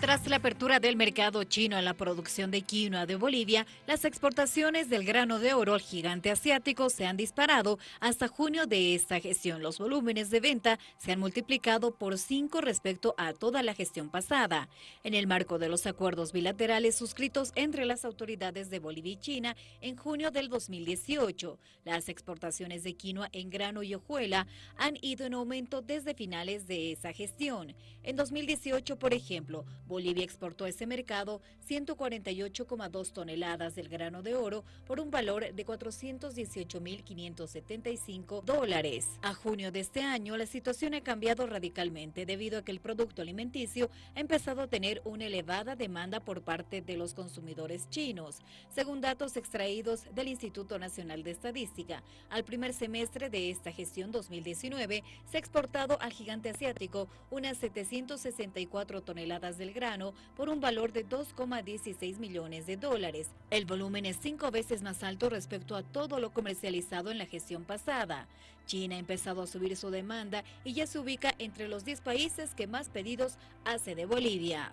Tras la apertura del mercado chino a la producción de quinoa de Bolivia, las exportaciones del grano de oro al gigante asiático se han disparado hasta junio de esta gestión. Los volúmenes de venta se han multiplicado por cinco respecto a toda la gestión pasada. En el marco de los acuerdos bilaterales suscritos entre las autoridades de Bolivia y China en junio del 2018, las exportaciones de quinoa en grano y hojuela han ido en aumento desde finales de esa gestión. En 2018, por ejemplo, Bolivia exportó a ese mercado 148,2 toneladas del grano de oro por un valor de 418.575 dólares. A junio de este año, la situación ha cambiado radicalmente debido a que el producto alimenticio ha empezado a tener una elevada demanda por parte de los consumidores chinos. Según datos extraídos del Instituto Nacional de Estadística, al primer semestre de esta gestión 2019 se ha exportado al gigante asiático unas 764 toneladas del grano por un valor de 2,16 millones de dólares. El volumen es cinco veces más alto respecto a todo lo comercializado en la gestión pasada. China ha empezado a subir su demanda y ya se ubica entre los 10 países que más pedidos hace de Bolivia.